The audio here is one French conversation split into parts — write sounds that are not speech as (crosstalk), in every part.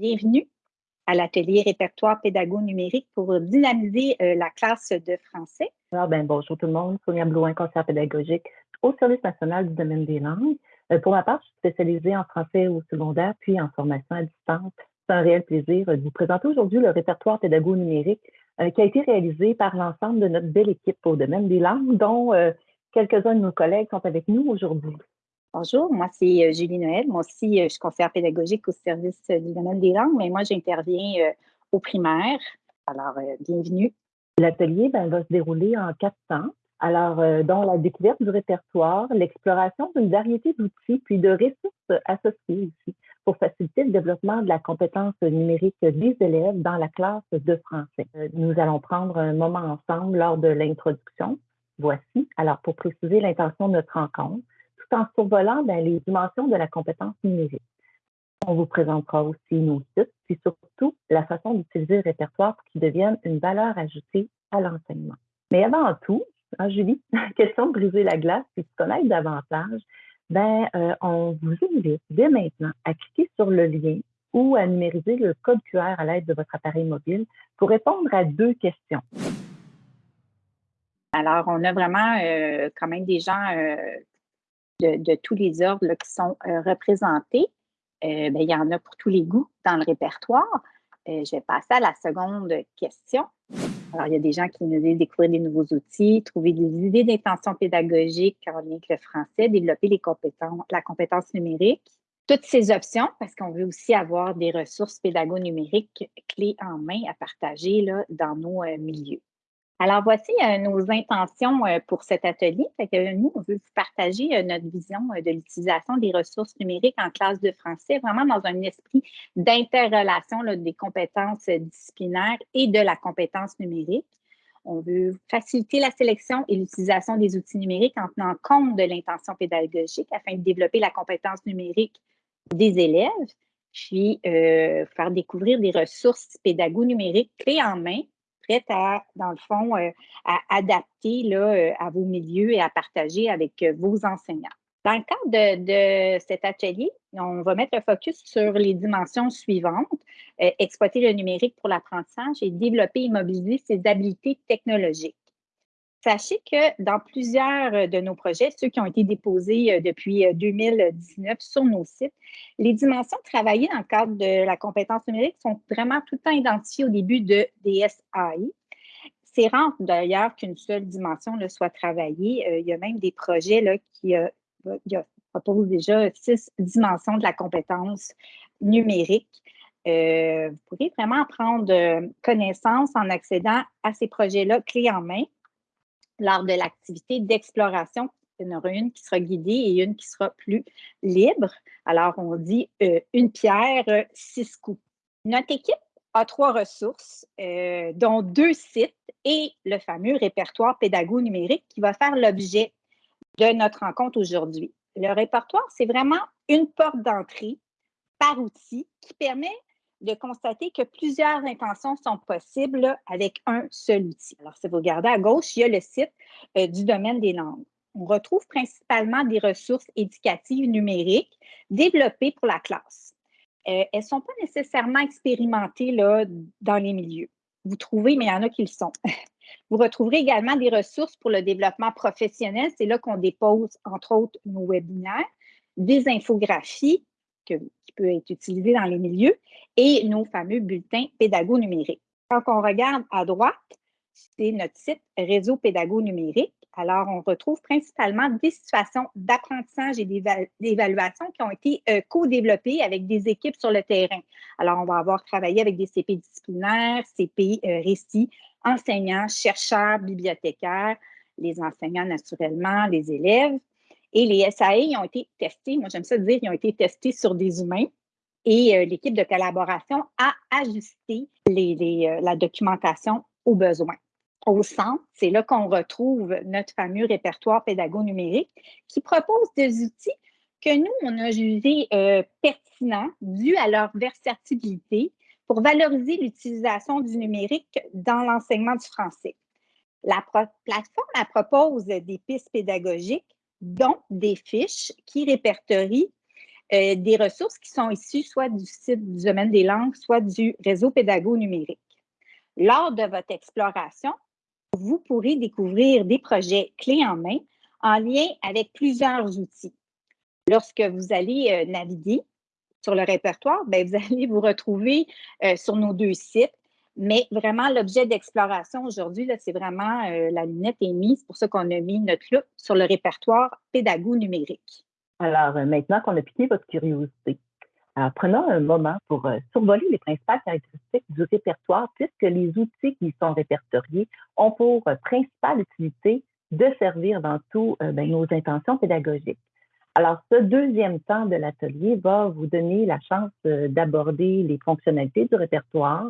Bienvenue à l'atelier répertoire pédago numérique pour dynamiser euh, la classe de français. Alors, ben, bonjour tout le monde, Sonia Blouin, conseillère pédagogique au Service national du domaine des langues. Euh, pour ma part, je suis spécialisée en français au secondaire puis en formation à distance. C'est un réel plaisir de vous présenter aujourd'hui le répertoire pédago numérique euh, qui a été réalisé par l'ensemble de notre belle équipe au domaine des langues, dont quelques-uns de nos collègues sont avec nous aujourd'hui. Bonjour, moi c'est euh, Julie Noël. Moi aussi, euh, je suis conseillère pédagogique au service euh, du domaine des langues, mais moi j'interviens au primaire. Alors, bienvenue. L'atelier ben, va se dérouler en quatre temps. Alors, dont la découverte du répertoire, l'exploration d'une variété d'outils, puis de ressources associées aussi, pour faciliter le développement de la compétence numérique des élèves dans la classe de français. Nous allons prendre un moment ensemble lors de l'introduction. Voici, alors pour préciser l'intention de notre rencontre, en survolant ben, les dimensions de la compétence numérique. On vous présentera aussi nos sites, puis surtout la façon d'utiliser le répertoire pour qu'il devienne une valeur ajoutée à l'enseignement. Mais avant tout, hein, Julie, (laughs) question de briser la glace puis de connaître davantage, ben, euh, on vous invite dès maintenant à cliquer sur le lien ou à numériser le code QR à l'aide de votre appareil mobile pour répondre à deux questions. Alors, on a vraiment euh, quand même des gens euh, de, tous les ordres qui sont euh, représentés. Euh, ben, il y en a pour tous les goûts dans le répertoire. Euh, je vais passer à la seconde question. Alors, il y a des gens qui nous disent découvrir des nouveaux outils, trouver des idées d'intention pédagogique en lien avec le français, développer les compétences, la compétence numérique. Toutes ces options, parce qu'on veut aussi avoir des ressources pédago-numériques clés en main à partager là, dans nos milieux. Alors, voici euh, nos intentions euh, pour cet atelier. nous, on veut vous partager euh, notre vision de l'utilisation des ressources numériques en classe de français, vraiment dans un esprit d'interrelation des compétences disciplinaires et de la compétence numérique. On veut faciliter la sélection et l'utilisation des outils numériques en tenant compte de l'intention pédagogique afin de développer la compétence numérique des élèves, puis faire découvrir des ressources pédago-numériques clés en main à, dans le fond, euh, à adapter euh, à vos milieux et à partager avec euh, vos enseignants. Dans le cadre de, cet atelier, on va mettre le focus sur les dimensions suivantes, exploiter le numérique pour l'apprentissage et développer et mobiliser ses habiletés technologiques. Sachez que dans plusieurs euh, de nos projets, ceux qui ont été déposés euh, depuis 2019 euh, sur nos sites, les dimensions travaillées dans le cadre de la compétence numérique sont vraiment tout le temps identifiées au début de DSAI. C'est rare d'ailleurs qu'une seule dimension soit travaillée. il y a même des projets là, qui proposent déjà six dimensions de la compétence numérique. vous pourrez vraiment prendre connaissance en accédant à ces projets-là clés en main lors de l'activité d'exploration. Il y en aura une qui sera guidée et une qui sera plus libre. Alors, on dit euh, une pierre, euh, six coups. Notre équipe a trois ressources, euh, dont deux sites et le fameux répertoire pédago numérique qui va faire l'objet de notre rencontre aujourd'hui. Le répertoire, c'est vraiment une porte d'entrée par outil qui permet de constater que plusieurs intentions sont possibles avec un seul outil. Alors, si vous regardez à gauche, il y a le site euh, du domaine des langues. On retrouve principalement des ressources éducatives numériques développées pour la classe. Euh, elles ne sont pas nécessairement expérimentées dans les milieux. Vous trouvez, mais il y en a qui le sont. (laughs) Vous retrouverez également des ressources pour le développement professionnel. C'est là qu'on dépose, entre autres, nos webinaires, des infographies, qui peut être utilisé dans les milieux, et nos fameux bulletins pédago numériques. Quand on regarde à droite, c'est notre site Réseau pédago numérique. Alors, on retrouve principalement des situations d'apprentissage et d'évaluation qui ont été euh, co-développées avec des équipes sur le terrain. Alors, on va avoir travaillé avec des CP disciplinaires, CP euh, récits, enseignants, chercheurs, bibliothécaires, les enseignants naturellement, les élèves, et les SAE ont été testés, moi j'aime ça dire, ils ont été testés sur des humains. Et euh, l'équipe de collaboration a ajusté euh, la documentation aux besoins. Au centre, c'est là qu'on retrouve notre fameux répertoire pédago-numérique qui propose des outils que nous, on a jugés euh, pertinents dû à leur versatilité pour valoriser l'utilisation du numérique dans l'enseignement du français. La plateforme propose des pistes pédagogiques dont des fiches qui répertorient des ressources qui sont issues soit du site du domaine des langues, soit du réseau pédago numérique. Lors de votre exploration, vous pourrez découvrir des projets clés en main en lien avec plusieurs outils. Lorsque vous allez naviguer sur le répertoire, bien, vous (laughs) allez vous retrouver sur nos deux sites mais vraiment, l'objet d'exploration aujourd'hui, c'est vraiment euh, la lunette est mise. C'est pour ça qu'on a mis notre loupe sur le répertoire pédago numérique. Alors, euh, maintenant qu'on a piqué votre curiosité, prenons un moment pour euh, survoler les principales caractéristiques du répertoire, puisque les outils qui sont répertoriés ont pour principale utilité de servir dans tout ben, nos intentions pédagogiques. Alors, ce deuxième temps de l'atelier va vous donner la chance d'aborder les fonctionnalités du répertoire,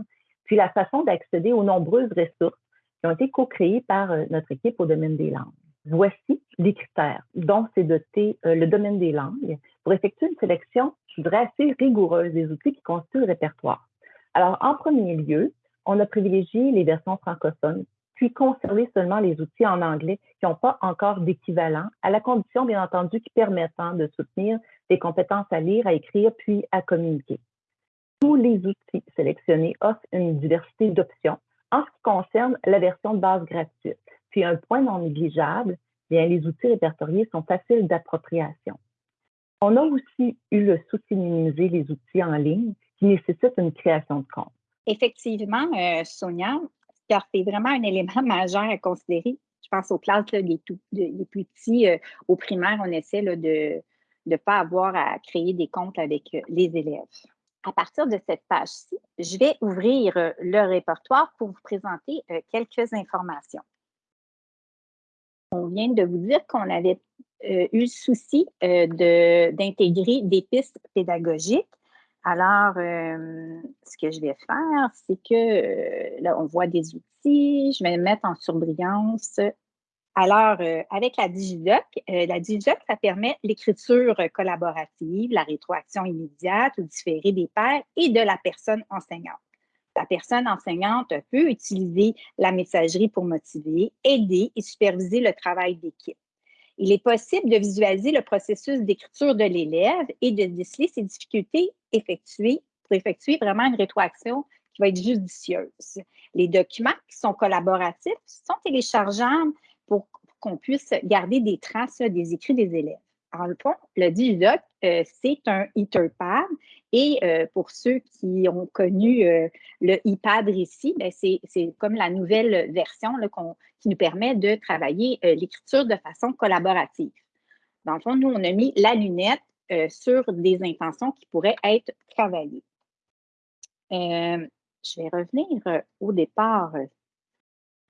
puis la façon d'accéder aux nombreuses ressources qui ont été co-créées par euh, notre équipe au domaine des langues. Voici les critères dont s'est doté euh, le domaine des langues pour effectuer une sélection, je rigoureuse des outils qui constituent le répertoire. Alors, en premier lieu, on a privilégié les versions francophones, puis conservé seulement les outils en anglais qui n'ont pas encore d'équivalent, à la condition, bien entendu, qui permettent de soutenir des compétences à lire, à écrire, puis à communiquer tous les outils sélectionnés offrent une diversité d'options en ce qui concerne la version de base gratuite. Puis un point non négligeable, bien, les outils répertoriés sont faciles d'appropriation. On a aussi eu le souci de minimiser les outils en ligne qui nécessitent une création de compte. Effectivement, euh, Sonia, c'est vraiment un élément (laughs) majeur à considérer. Je pense aux classes les, plus petits, euh, au primaire, on essaie de ne pas avoir à créer des comptes avec euh, les élèves à partir de cette page-ci, je vais ouvrir euh, le répertoire pour vous présenter euh, quelques informations. On vient de vous dire qu'on avait euh, eu le souci d'intégrer des pistes pédagogiques. Alors, ce que je vais faire, c'est que là, on voit des outils. Je vais mettre en surbrillance alors, euh, avec la DigiDoc, euh, la DigiDoc, ça permet l'écriture collaborative, la rétroaction immédiate ou différée des pairs et de la personne enseignante. La personne enseignante peut utiliser la messagerie pour motiver, aider et superviser le travail d'équipe. Il est possible de visualiser le processus d'écriture de l'élève et de déceler ses difficultés effectuées pour effectuer vraiment une rétroaction qui va être judicieuse. Les documents qui sont collaboratifs sont téléchargeables pour qu'on puisse garder des traces des écrits des élèves. Alors, le fond, le Digidoc, euh, c'est un Etherpad. Et euh, pour ceux qui ont connu euh, le iPad ici, ben, c'est comme la nouvelle version qui nous permet de travailler l'écriture de façon collaborative. Dans le fond, nous, on a mis la lunette sur des intentions qui pourraient être travaillées. je vais revenir au départ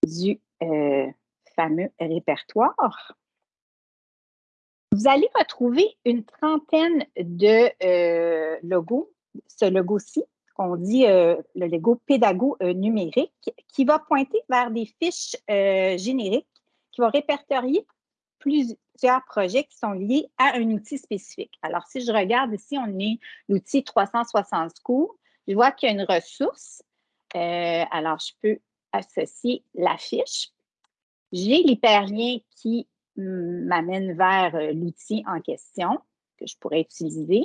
du fameux répertoire. Vous allez retrouver une trentaine de euh, logos, ce logo-ci, qu'on dit euh, le logo pédago euh, numérique, qui va pointer vers des fiches génériques qui vont répertorier plusieurs projets qui sont liés à un outil spécifique. Alors, si je regarde ici, on est l'outil 360 cours. Je vois qu'il y a une ressource. alors, je peux associer la fiche. J'ai l'hyperlien qui m'amène vers euh, l'outil en question que je pourrais utiliser.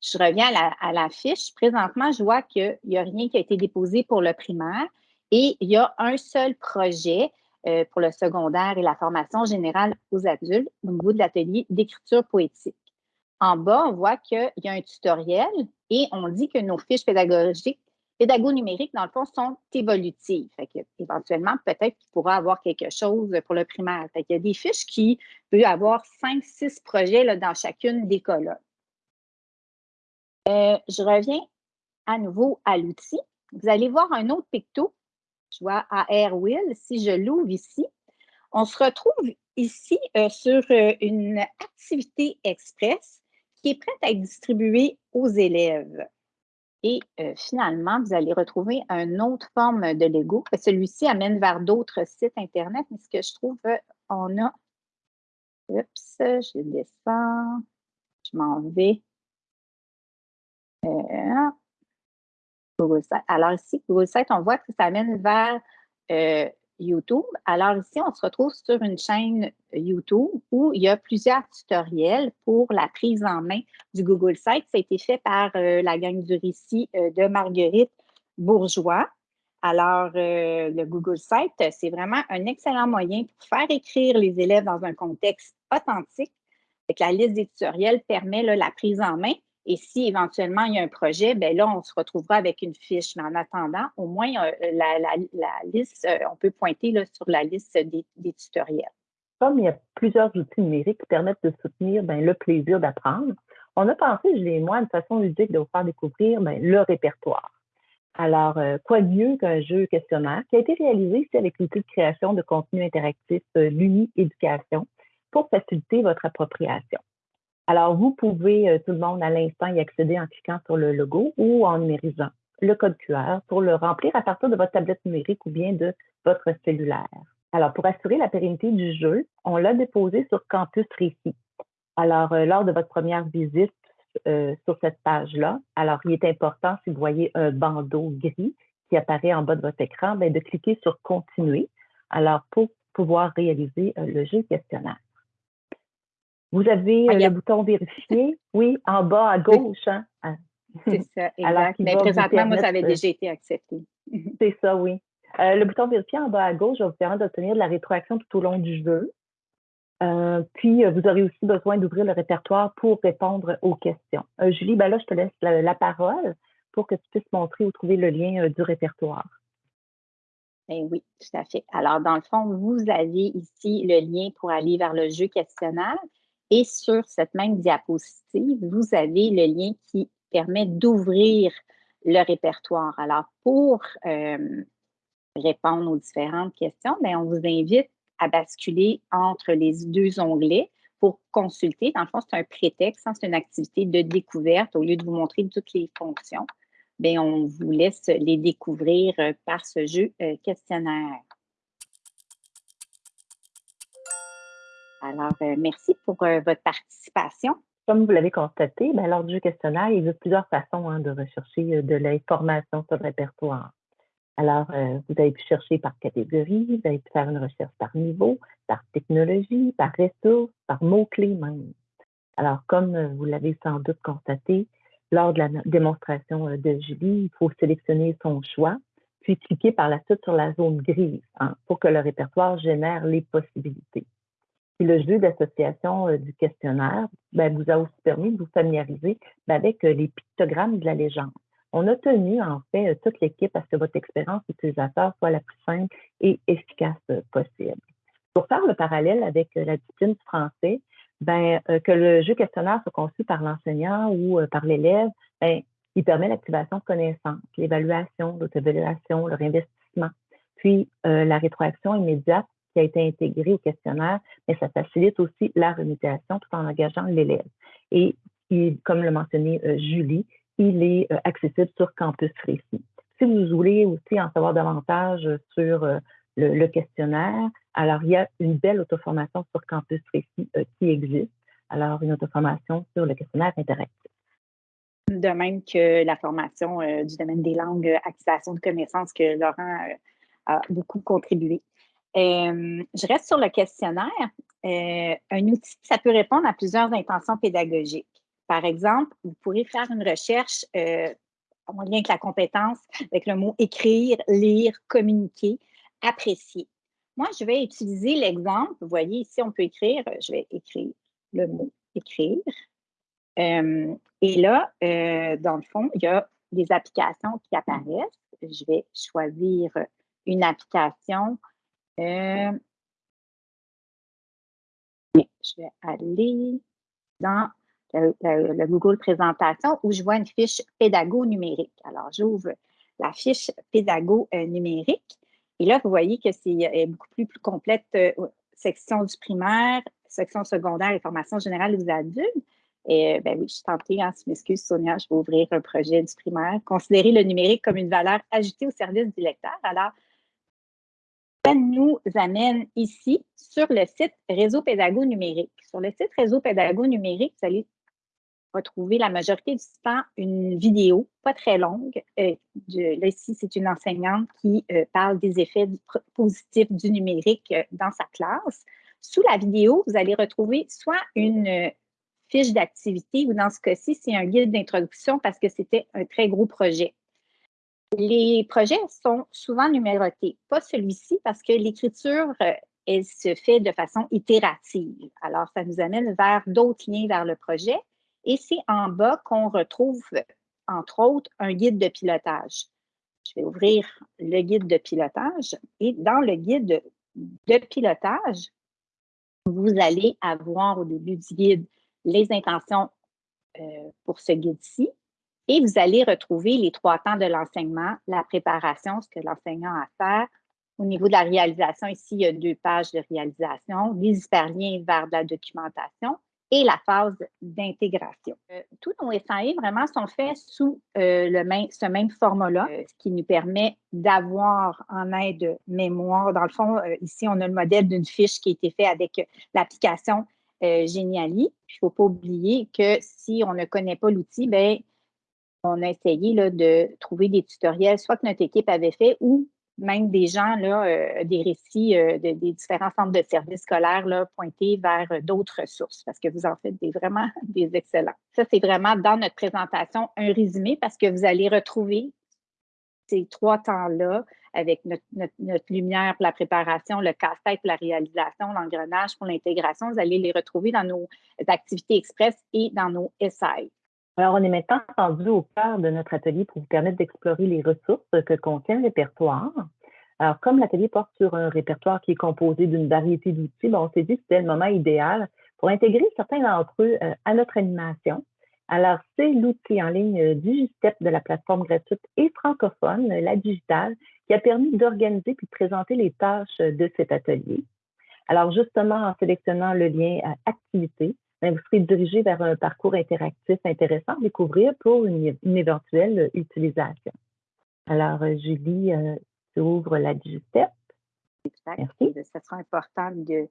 Je reviens à la, fiche. Présentement, je vois qu'il n'y a rien qui a été déposé pour le primaire et il y a un seul projet euh, pour le secondaire et la formation générale aux adultes au niveau de l'atelier d'écriture poétique. En bas, on voit qu'il y a un tutoriel et on dit que nos fiches pédagogiques pédago numériques, dans le fond, sont évolutives. Fait que, éventuellement, peut-être qu'il pourra avoir quelque chose pour le primaire. Fait Il y a des fiches qui peuvent avoir 5-6 projets là, dans chacune des colonnes. Euh, je reviens à nouveau à l'outil. Vous allez voir un autre picto. Je vois à Airwheel. Si je l'ouvre ici, on se retrouve ici euh, sur euh, une activité express qui est prête à être distribuée aux élèves. Et euh, finalement, vous allez retrouver une autre forme de Lego. Celui-ci amène vers d'autres sites Internet, mais ce que je trouve, euh, on a. Oups, je descends. Je m'en vais. Euh, Alors ici, Google Site, on voit que ça amène vers YouTube. Alors ici, on se retrouve sur une chaîne YouTube où il y a plusieurs tutoriels pour la prise en main du Google Site. Ça a été fait par euh, la gang du récit euh, de Marguerite Bourgeois. Alors, euh, le Google Site, c'est vraiment un excellent moyen pour faire écrire les élèves dans un contexte authentique. la liste des tutoriels permet la prise en main et si éventuellement il y a un projet, bien là, on se retrouvera avec une fiche. Mais en attendant, au moins, euh, la, liste, euh, on peut pointer là, sur la liste des, tutoriels. Comme il y a plusieurs outils numériques qui permettent de soutenir ben, le plaisir d'apprendre, on a pensé, je l'ai moi, une façon ludique de vous faire découvrir ben, le répertoire. Alors, euh, quoi de mieux qu'un jeu questionnaire qui a été réalisé ici avec l'outil de création de contenu interactif l'Uni Éducation pour faciliter votre appropriation. Alors, vous pouvez, euh, tout le monde, à l'instant, y accéder en cliquant sur le logo ou en numérisant le code QR pour le remplir à partir de votre tablette numérique ou bien de votre cellulaire. Alors, pour assurer la pérennité du jeu, on l'a déposé sur Campus Récit. Alors, euh, lors de votre première visite euh, sur cette page-là, alors il est important, si vous voyez un bandeau gris qui apparaît en bas de votre écran, bien, de cliquer sur Continuer. Alors, pour pouvoir réaliser le jeu questionnaire. Vous avez euh, le bouton vérifier, oui, en bas à gauche. Hein? Ah. C'est ça, (laughs) exact. Mais présentement, moi, ça avait déjà été accepté. (laughs) C'est ça, oui. Euh, le bouton vérifier en bas à gauche va vous permettre d'obtenir de la rétroaction tout au long du jeu. Euh, puis, vous aurez aussi besoin d'ouvrir le répertoire pour répondre aux questions. Julie, ben là, je te laisse la, parole pour que tu puisses montrer ou trouver le lien du répertoire. Ben oui, tout à fait. Alors, dans le fond, vous avez ici le lien pour aller vers le jeu questionnaire. Et sur cette même diapositive, vous avez le lien qui permet d'ouvrir le répertoire. Alors, pour euh, répondre aux différentes questions, bien, on vous invite à basculer entre les deux onglets pour consulter. Dans le fond, c'est un prétexte, hein, c'est une activité de découverte. Au lieu de vous montrer toutes les fonctions, bien, on vous laisse les découvrir euh, par ce jeu euh, questionnaire. Alors, euh, merci pour euh, votre participation. Comme vous l'avez constaté, ben, lors du questionnaire, il y a plusieurs façons hein, de rechercher euh, de l'information sur le répertoire. Alors, vous avez pu chercher par catégorie, vous avez pu faire une recherche par niveau, par technologie, par ressources, par mots-clés même. Alors, comme vous l'avez sans doute constaté, lors de la démonstration de Julie, il faut sélectionner son choix, puis cliquer par la suite sur la zone grise hein, pour que le répertoire génère les possibilités. Puis le jeu d'association euh, du questionnaire ben, vous a aussi permis de vous familiariser ben, avec euh, les pictogrammes de la légende. On a tenu, en fait, euh, toute l'équipe à ce que votre expérience utilisateur soit la plus simple et efficace possible. Pour faire le parallèle avec la discipline du français, ben, que le jeu questionnaire soit conçu par l'enseignant ou par l'élève, ben, il permet l'activation de connaissances, l'évaluation, l'auto-évaluation, le réinvestissement, puis la rétroaction immédiate qui a été intégré au questionnaire, mais ça facilite aussi la remédiation tout en engageant l'élève. Et comme le mentionnait euh, Julie, il est euh, accessible sur Campus Récit. Si vous voulez aussi en savoir davantage sur euh, le, questionnaire, alors il y a une belle auto-formation sur Campus Récit qui existe. Alors, une auto-formation sur le questionnaire interactif. De même que la formation du domaine des langues, acquisition de connaissances que Laurent a beaucoup contribué. Euh, je reste sur le questionnaire. Euh, un outil, ça peut répondre à plusieurs intentions pédagogiques. Par exemple, vous pourrez faire une recherche euh, en lien avec la compétence, avec le mot écrire, lire, communiquer, apprécier. Moi, je vais utiliser l'exemple. Vous voyez ici, on peut écrire, je vais écrire le mot écrire. et là, dans le fond, il y a des applications qui apparaissent. Je vais choisir une application euh, je vais aller dans le, Google Présentation où je vois une fiche pédago numérique. Alors, j'ouvre la fiche pédago euh, numérique. Et là, vous voyez que c'est beaucoup plus, complète. Euh, section du primaire, section secondaire et formation générale des adultes. Et ben oui, je suis tentée, hein, si m'excuse Sonia, je vais ouvrir un projet du primaire. Considérer le numérique comme une valeur ajoutée au service du lecteur. Alors, nous amène ici sur le site Réseau Pédago Numérique. Sur le site Réseau Pédago Numérique, vous allez retrouver la majorité du temps une vidéo, pas très longue. Euh, là, ici, c'est une enseignante qui euh, parle des effets positifs du numérique euh, dans sa classe. Sous la vidéo, vous allez retrouver soit une fiche d'activité ou dans ce cas-ci, c'est un guide d'introduction parce que c'était un très gros projet. Les projets sont souvent numérotés, pas celui-ci parce que l'écriture, elle se fait de façon itérative. Alors, ça nous amène vers d'autres liens vers le projet. Et c'est en bas qu'on retrouve, entre autres, un guide de pilotage. Je vais ouvrir le guide de pilotage et dans le guide de, pilotage, vous allez avoir au début du guide les intentions euh, pour ce guide-ci et vous allez retrouver les trois temps de l'enseignement, la préparation, ce que l'enseignant a à faire. Au niveau de la réalisation, ici, il y a deux pages de réalisation, des hyperliens vers de la documentation et la phase d'intégration. Euh, tous nos SAE vraiment sont faits sous euh, le même, ce même format-là, euh, ce qui nous permet d'avoir en aide mémoire. Dans le fond, ici, on a le modèle d'une fiche qui a été fait avec l'application Geniali. Il ne faut pas oublier que si on ne connaît pas l'outil, ben, on a essayé de trouver des tutoriels, soit que notre équipe avait fait ou même des gens, euh, des récits euh, des différents centres de services scolaires là, pointés vers euh, d'autres ressources parce que vous en faites des, vraiment (laughs) des excellents. Ça, c'est vraiment dans notre présentation un résumé parce que vous allez retrouver ces trois temps-là avec notre, notre, lumière pour la préparation, le casse-tête pour la réalisation, l'engrenage pour l'intégration. Vous allez les retrouver dans nos activités express et dans nos SI. Alors, on est maintenant rendu au cœur de notre atelier pour vous permettre d'explorer les ressources que contient le répertoire. Alors, comme l'atelier porte sur un répertoire qui est composé d'une variété d'outils, ben, on s'est dit que c'était le moment idéal pour intégrer certains d'entre eux euh, à notre animation. Alors, c'est l'outil en ligne euh, Digistep de la plateforme gratuite et francophone, la digitale, qui a permis d'organiser puis de présenter les tâches de cet atelier. Alors, justement, en sélectionnant le lien activité, ben, vous serez dirigé vers un parcours interactif intéressant à découvrir pour une, éventuelle utilisation. Alors, euh, Julie, euh, tu ouvres la Digistep. Merci. Ce sera important de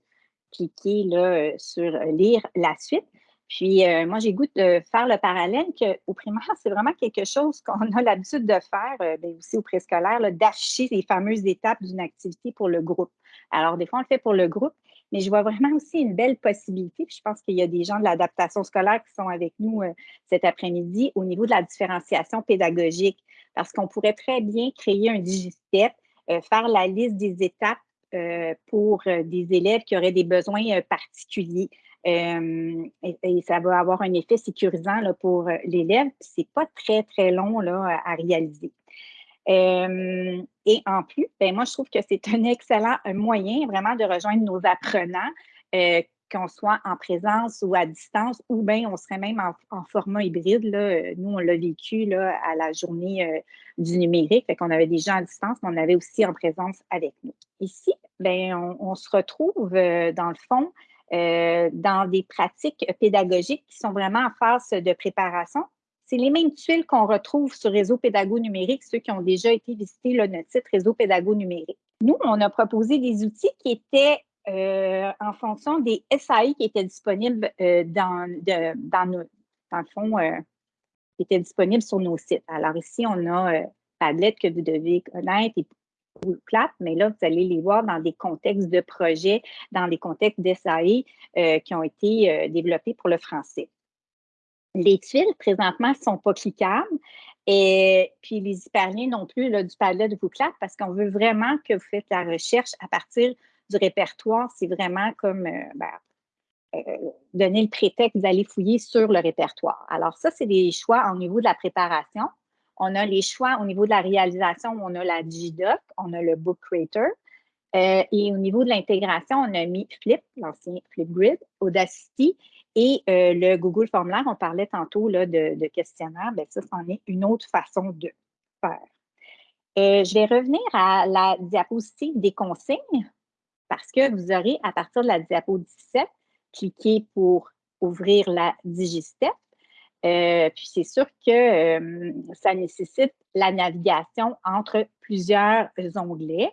cliquer là, euh, sur lire la suite. Puis, moi, j'ai goût de faire le parallèle qu'au primaire, c'est vraiment quelque chose qu'on a l'habitude de faire, bien aussi au préscolaire, d'afficher les fameuses étapes d'une activité pour le groupe. Alors, des fois, on le fait pour le groupe, mais je vois vraiment aussi une belle possibilité. Puis je pense qu'il y a des gens de l'adaptation scolaire qui sont avec nous euh, cet après-midi au niveau de la différenciation pédagogique, parce qu'on pourrait très bien créer un digistep, euh, faire la liste des étapes euh, pour des élèves qui auraient des besoins particuliers. Et, ça va avoir un effet sécurisant là, pour l'élève. Ce n'est pas très, très long là, à réaliser. Et en plus, ben moi, je trouve que c'est un excellent moyen vraiment de rejoindre nos apprenants, euh, qu'on soit en présence ou à distance, ou bien on serait même en, format hybride. Là. Nous, on l'a vécu là, à la journée euh, du numérique, fait qu'on avait des gens à distance, mais on avait aussi en présence avec nous. Ici, ben, on se retrouve dans le fond dans des pratiques pédagogiques qui sont vraiment en phase de préparation, c'est les mêmes tuiles qu'on retrouve sur Réseau Pédago Numérique, ceux qui ont déjà été visités le notre site Réseau Pédago Numérique. Nous, on a proposé des outils qui étaient euh, en fonction des SAI qui étaient disponibles euh, dans, dans, le fond, euh, qui étaient disponibles sur nos sites. Alors ici, on a Padlet que vous devez connaître et plate, mais là, vous allez les voir dans des contextes de projets, dans des contextes d'SAI qui ont été développés pour le français. Les tuiles, présentement, ne sont pas cliquables. Et puis les hyperliens non plus du Padlet de Bouclap parce qu'on veut vraiment que vous faites la recherche à partir du répertoire. C'est vraiment comme euh, ben, euh, donner le prétexte d'aller fouiller sur le répertoire. Alors ça, c'est des choix au niveau de la préparation. On a les choix au niveau de la réalisation, on a la Digidoc, on a le Book Creator. Euh, et au niveau de l'intégration, on a mis Flip, l'ancien Flipgrid, Audacity et euh, le Google Formulaire, on parlait tantôt là, de, questionnaire, bien, ça, c'en est une autre façon de faire. Euh, je vais revenir à la diapositive des consignes parce que vous aurez, à partir de la diapo 17, cliqué pour ouvrir la Digistep. Euh, puis c'est sûr que ça nécessite la navigation entre plusieurs onglets.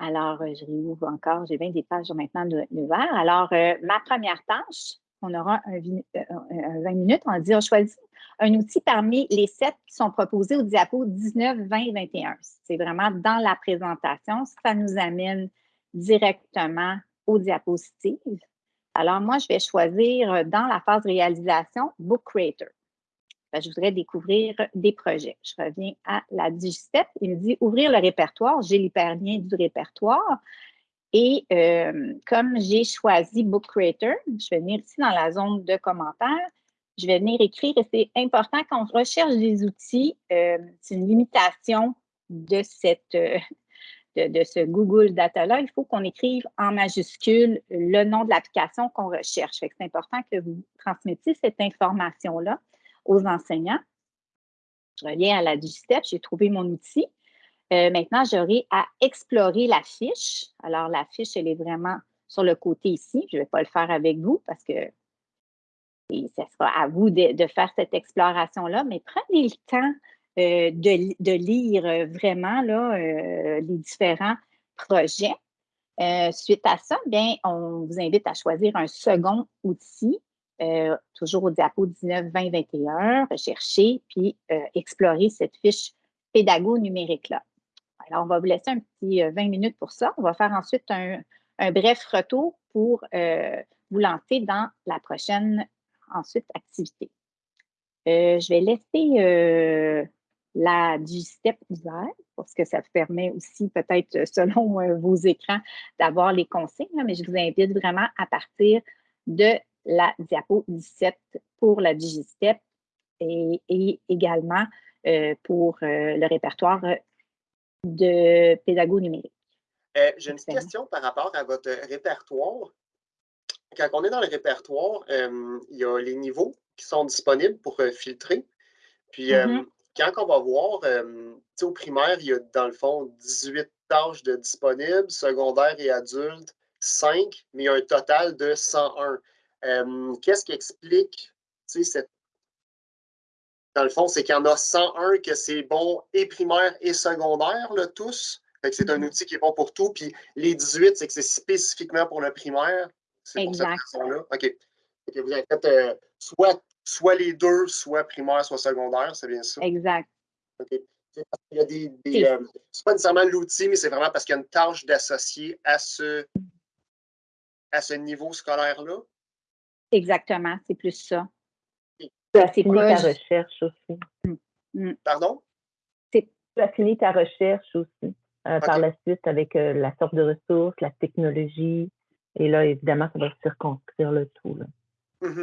Alors, euh, je réouvre encore, j'ai bien des pages maintenant de. Alors, euh, ma première tâche, on aura un, 20 minutes, on va dire, choisis un outil parmi les sept qui sont proposés au diapo 19, 20, 21. C'est vraiment dans la présentation, ça nous amène directement aux diapositives. Alors, moi, je vais choisir dans la phase réalisation Book Creator. Je voudrais découvrir des projets. Je reviens à la digistep. Il me dit ouvrir le répertoire. J'ai l'hyperlien du répertoire. Et euh, comme j'ai choisi Book Creator, je vais venir ici dans la zone de commentaires je vais venir écrire et c'est important quand on recherche des outils, euh, c'est une limitation de, cette, euh, de, ce Google Data-là, il faut qu'on écrive en majuscule le nom de l'application qu'on recherche. C'est important que vous transmettiez cette information-là aux enseignants. Je reviens à la Digistep, j'ai trouvé mon outil. Euh, maintenant, j'aurai à explorer la fiche. Alors, la fiche, elle est vraiment sur le côté ici. Je ne vais pas le faire avec vous parce que ce sera à vous de, faire cette exploration-là, mais prenez le temps euh, de, lire euh, vraiment les différents projets. suite à ça, bien, on vous invite à choisir un second outil, toujours au diapo 19, 20, 21, rechercher, puis explorer cette fiche pédago numérique-là. Alors, on va vous laisser un petit 20 minutes pour ça. On va faire ensuite un, bref retour pour vous lancer dans la prochaine ensuite activité. Euh, je vais laisser euh, la du step ouvert parce que ça permet aussi peut-être euh, selon vos écrans d'avoir les consignes, mais je vous invite vraiment à partir de la diapo 17 pour la Digistep et, et également pour le répertoire de pédago numérique. J'ai une question par rapport à votre répertoire quand on est dans le répertoire, euh, il y a les niveaux qui sont disponibles pour euh, filtrer. Puis, euh, mm-hmm. quand on va voir, au primaire, il y a dans le fond 18 tâches de disponibles, secondaire et adulte, 5, mais il y a un total de 101. Qu'est-ce qui explique cette. Dans le fond, c'est qu'il y en a 101 que c'est bon et primaire et secondaire, là, tous. c'est un mm-hmm. outil qui est bon pour tout. Puis les 18, c'est que c'est spécifiquement pour le primaire. C'est pour cette raison-là. OK. Vous avez fait euh, soit, soit les deux, soit primaire, soit secondaire, c'est bien ça? Exact. OK. Il y a des. des euh, c'est pas nécessairement l'outil, mais c'est vraiment parce qu'il y a une tâche d'associer à ce, à ce niveau scolaire-là. Exactement, c'est plus ça. Tu as fini ta recherche aussi. Mmh, mmh. Pardon? Tu as fini ta recherche aussi euh, par la suite avec la sorte de ressources, la technologie, et là, évidemment, ça va circonscrire le tout.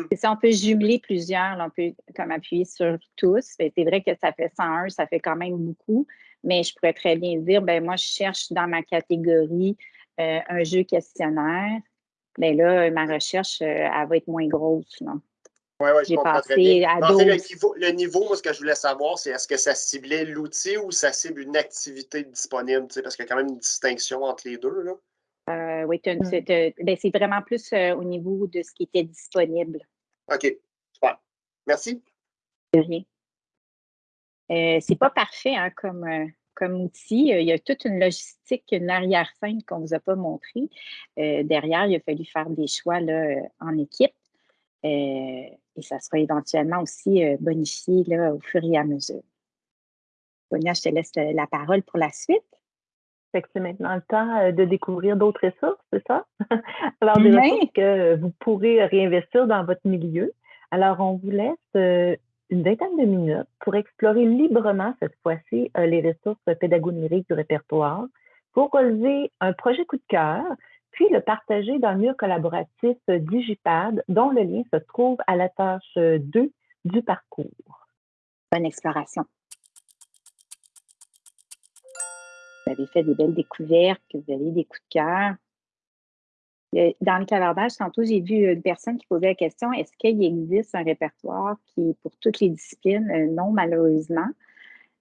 C'est ça, on peut jumeler plusieurs, on peut comme appuyer sur tous. C'est vrai que ça fait 101, ça fait quand même beaucoup, mais je pourrais très bien dire, ben moi, je cherche dans ma catégorie euh, un jeu questionnaire. Mais ben là, ma recherche, euh, elle va être moins grosse. Oui, oui, je comprends très bien. À le, niveau, le niveau, moi, ce que je voulais savoir, c'est est-ce que ça ciblait l'outil ou ça cible une activité disponible? Parce qu'il y a quand même une distinction entre les deux. Là? Euh, oui, mmh. ben, c'est vraiment plus euh, au niveau de ce qui était disponible. OK, super. Merci. De rien. Euh, c'est pas parfait hein, comme, comme outil. Il y a toute une logistique, une arrière-scène qu'on ne vous a pas montré. derrière, il a fallu faire des choix là, en équipe. et ça sera éventuellement aussi bonifié là, au fur et à mesure. Bonia, je te laisse la parole pour la suite c'est maintenant le temps euh, de découvrir d'autres ressources, c'est ça? (laughs) Alors, des ressources que vous pourrez réinvestir dans votre milieu. Alors, on vous laisse euh, une vingtaine de minutes pour explorer librement cette fois-ci euh, les ressources pédagogiques du répertoire pour relever un projet coup de cœur, puis le partager dans le mur collaboratif Digipad, dont le lien se trouve à la tâche 2 du parcours. Bonne exploration. vous avez fait des belles découvertes, que vous avez des coups de cœur. Dans le clavardage, tantôt, j'ai vu une personne qui posait la question est-ce qu'il existe un répertoire qui est pour toutes les disciplines? Euh, Non, malheureusement.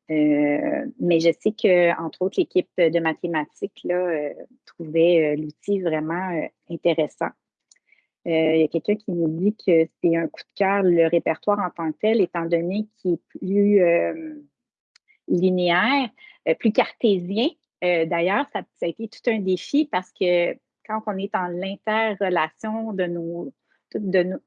Euh, mais je sais que, entre autres, l'équipe de mathématiques là, euh, trouvait l'outil vraiment intéressant. Il y a quelqu'un qui nous dit que c'est un coup de cœur, le répertoire en tant que tel, étant donné qu'il est plus linéaire, euh, plus cartésien. Euh, d'ailleurs, ça, a été tout un défi parce que quand on est en l'interrelation de nos, toutes de,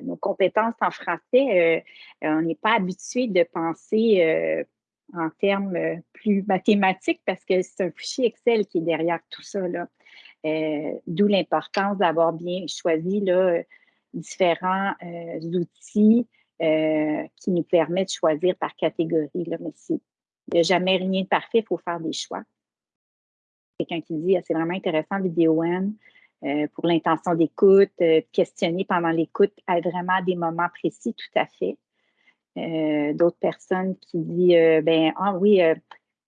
nos, compétences en français, on n'est pas habitué de penser en termes plus mathématiques parce que c'est un fichier Excel qui est derrière tout ça. D'où l'importance d'avoir bien choisi là, différents outils qui nous permettent de choisir par catégorie. Là, mais il n'y a jamais rien de parfait, il faut faire des choix quelqu'un qui dit ah, c'est vraiment intéressant, vidéo euh, pour l'intention d'écoute, euh, questionner pendant l'écoute à vraiment des moments précis, tout à fait. Euh, d'autres personnes qui disent ben ah oui,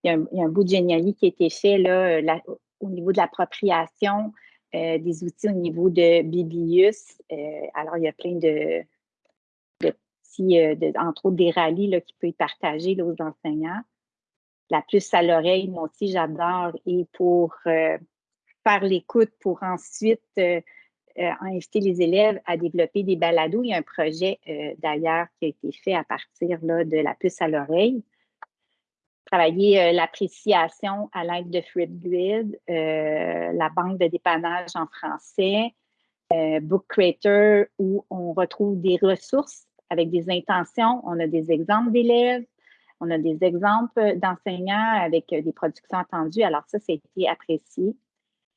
il y, a un, bout de génialité qui a été fait là, au niveau de l'appropriation des outils au niveau de Biblius. alors, il y a plein de, petits, entre autres des rallyes là, qui peuvent être partagés aux enseignants la plus à l'oreille, moi aussi j'adore, et pour euh, faire l'écoute, pour ensuite euh, euh, inviter les élèves à développer des balados. Il y a un projet d'ailleurs qui a été fait à partir là, de la puce à l'oreille. Travailler l'appréciation à l'aide de Flipgrid, la banque de dépannage en français, Book Creator, où on retrouve des ressources avec des intentions. On a des exemples d'élèves, on a des exemples d'enseignants avec euh, des productions attendues. Alors ça, ça a été apprécié.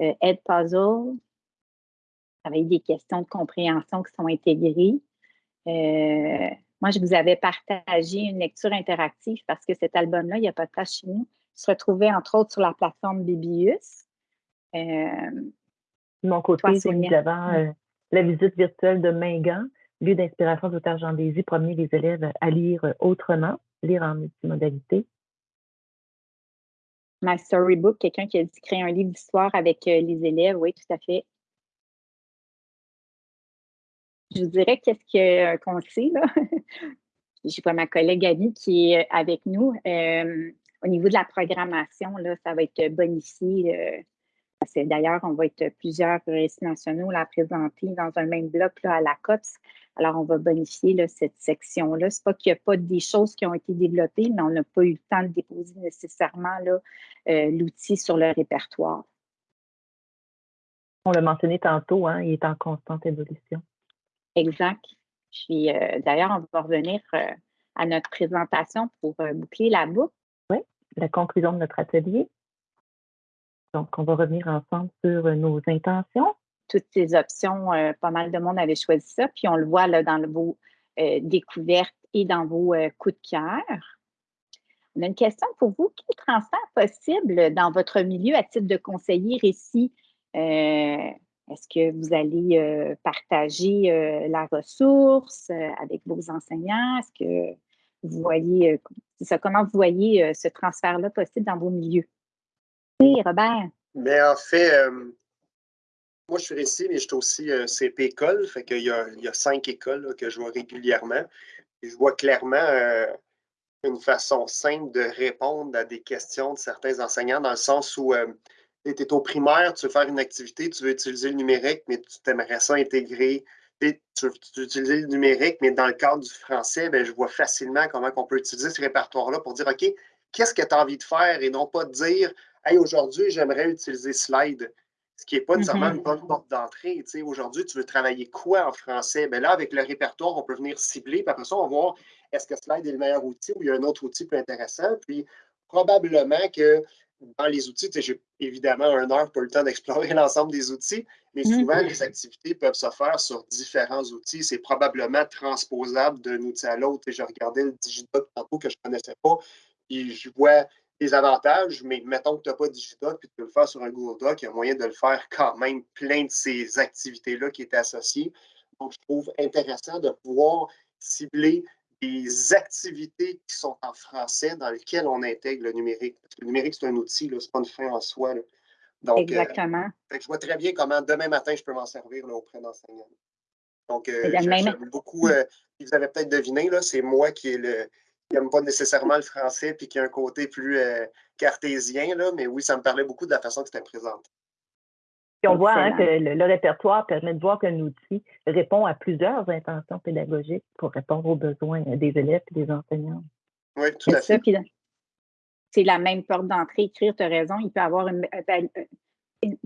Euh, Ed Puzzle, avec des questions de compréhension qui sont intégrées. Euh, moi, je vous avais partagé une lecture interactive parce que cet album-là, il n'y a pas de place chez nous, se retrouvait entre autres sur la plateforme Bibius. de mon côté, évidemment la visite virtuelle de Mingan, lieu d'inspiration d'auteur Jean Désy, promener les élèves à lire autrement lire en multimodalité. My Storybook, quelqu'un qui a dit créer un livre d'histoire avec euh, les élèves, oui, tout à fait. Je vous dirais qu'est-ce euh, qu'on sait, là? (laughs) J'ai pas ma collègue Abby qui est avec nous. Euh, au niveau de la programmation, là, ça va être bonifié. D'ailleurs, on va être plusieurs récits nationaux à présenter dans un même bloc là, à la COPS. Alors, on va bonifier cette section-là. Ce n'est pas qu'il n'y a pas des choses qui ont été développées, mais on n'a pas eu le temps de déposer nécessairement euh, l'outil sur le répertoire. On l'a mentionné tantôt, hein, il est en constante évolution. Exact. Puis euh, d'ailleurs, on va revenir euh, à notre présentation pour boucler la boucle. Oui, la conclusion de notre atelier. Donc, on va revenir ensemble sur nos intentions, toutes ces options, euh, pas mal de monde avait choisi ça. Puis on le voit là, dans vos euh, découvertes et dans vos euh, coups de cœur. On a une question pour vous. Quel transfert possible dans votre milieu à titre de conseiller récit? Est-ce que vous allez partager la ressource avec vos enseignants? Est-ce que vous voyez, ça, comment vous voyez ce transfert-là possible dans vos milieux? Oui, Robert. Mais en fait, moi, je suis ici, mais je suis aussi euh, CP École. Fait qu'il y y a cinq écoles que je vois régulièrement. Et je vois clairement euh, une façon simple de répondre à des questions de certains enseignants, dans le sens où euh, tu es au primaire, tu veux faire une activité, tu veux utiliser le numérique, mais tu t'aimerais ça intégrer. Tu veux, utiliser le numérique, mais dans le cadre du français, ben, je vois facilement comment on peut utiliser ce répertoire-là pour dire OK, qu'est-ce que tu as envie de faire et non pas dire Hey, aujourd'hui, j'aimerais utiliser Slide ce qui n'est pas nécessairement mm-hmm. une bonne porte d'entrée. Aujourd'hui, tu veux travailler quoi en français? Bien là, avec le répertoire, on peut venir cibler, puis après ça, on va voir est-ce que Slide est le meilleur outil ou il y a un autre outil plus intéressant? Puis probablement que dans les outils, j'ai évidemment un heure pour le temps d'explorer (laughs) l'ensemble des outils, mais mm-hmm. souvent, les activités peuvent se faire sur différents outils. C'est probablement transposable d'un outil à l'autre. Je regardais le Digidoc tantôt que je ne connaissais pas, et je vois des avantages, mais mettons que tu n'as pas Digidoc puis tu peux le faire sur un Google Doc, il y a moyen de le faire quand même plein de ces activités-là qui étaient associées. Donc, je trouve intéressant de pouvoir cibler des activités qui sont en français dans lesquelles on intègre le numérique. Parce que le numérique, c'est un outil, ce n'est pas une fin en soi. Donc, euh, Exactement. je vois très bien comment demain matin, je peux m'en servir auprès d'enseignants. Donc, euh, j'aime beaucoup, euh, vous avez peut-être deviné, c'est moi qui ai le, n'aime pas nécessairement le français puis qui a un côté plus euh, cartésien, là, mais oui, ça me parlait beaucoup de la façon que c'était présenté. on voit hein, que le, répertoire permet de voir qu'un outil répond à plusieurs intentions pédagogiques pour répondre aux besoins des élèves et des enseignants. Oui, tout à fait. C'est la même porte d'entrée. Écrire, tu as raison, il peut avoir une,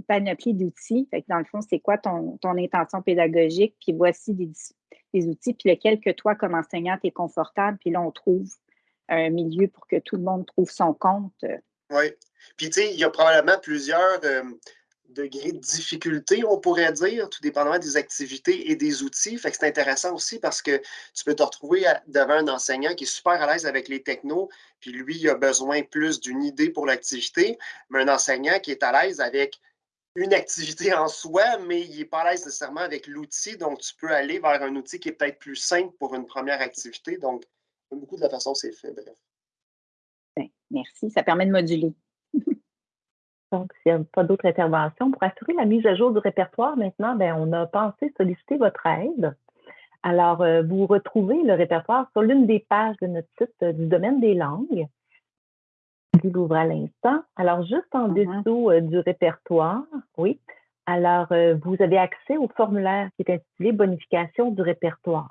panoplie d'outils. Dans le fond, c'est quoi ton, intention pédagogique, puis voici des, outils, puis lequel que toi, comme enseignant, es confortable, puis là, on trouve un milieu pour que tout le monde trouve son compte. Oui. Puis, tu sais, il y a probablement plusieurs, euh, degré de difficulté, on pourrait dire, tout dépendamment des activités et des outils. Fait que c'est intéressant aussi parce que tu peux te retrouver devant un enseignant qui est super à l'aise avec les technos, puis lui, il a besoin plus d'une idée pour l'activité, mais un enseignant qui est à l'aise avec une activité en soi, mais il n'est pas à l'aise nécessairement avec l'outil, donc tu peux aller vers un outil qui est peut-être plus simple pour une première activité. Donc, beaucoup de la façon c'est fait, bref. Ben, merci, ça permet de moduler. (laughs) Donc, s'il n'y a pas d'autres interventions, pour assurer la mise à jour du répertoire, maintenant, ben, on a pensé solliciter votre aide. Alors, euh, vous retrouvez le répertoire sur l'une des pages de notre site euh, du domaine des langues. L'ouvre à l'instant. Alors, juste en mm-hmm. dessous euh, du répertoire, oui. Alors, vous avez accès au formulaire qui est intitulé Bonification du répertoire.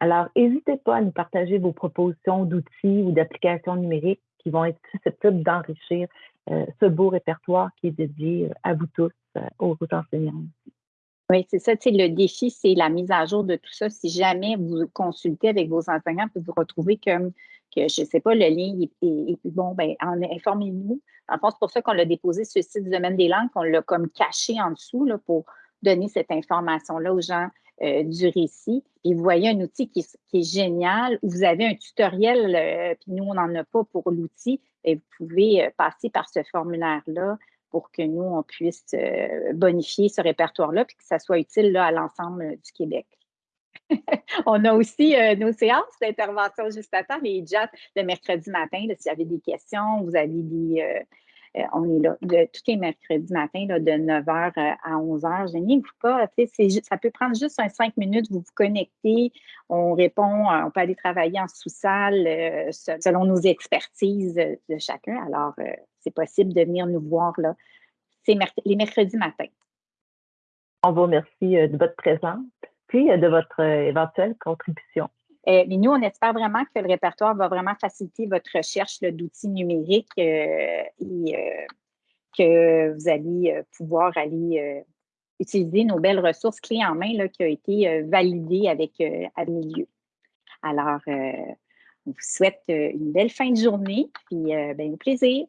Alors, n'hésitez pas à nous partager vos propositions d'outils ou d'applications numériques qui vont être susceptibles d'enrichir euh, ce beau répertoire qui est dédié euh, à vous tous, euh, aux, enseignants. Oui, c'est ça. Le défi, c'est la mise à jour de tout ça. Si jamais vous consultez avec vos enseignants, puis vous retrouvez comme que, je ne sais pas, le lien est, plus bon, ben, informez-nous. En fait, c'est pour ça qu'on l'a déposé sur le site du domaine des langues, qu'on l'a comme caché en dessous là, pour donner cette information-là aux gens du récit. Et vous voyez un outil qui, est génial, où vous avez un tutoriel, puis nous, on n'en a pas pour l'outil, et vous pouvez euh, passer par ce formulaire-là pour que nous, on puisse euh, bonifier ce répertoire-là et que ça soit utile là, à l'ensemble euh, du Québec. (laughs) on a aussi nos séances d'intervention juste à temps, les jets le mercredi matin. S'il y avait des questions, vous avez des, euh, on est là de, tous les mercredis matin de 9h euh, à 11h. Je vous pas. Ça peut prendre juste un 5 minutes. Vous vous connectez, on répond, euh, on peut aller travailler en sous-salle selon nos expertises de chacun. Alors, c'est possible de venir nous voir là. Les mercredis matins. On vous remercie de votre présence puis de votre éventuelle contribution. Euh, mais nous, on espère vraiment que le répertoire va vraiment faciliter votre recherche d'outils numériques euh, et euh, que vous allez pouvoir aller utiliser nos belles ressources clés en main là, qui ont été validées avec Milieu. Alors, on vous souhaite une belle fin de journée, puis ben, au plaisir.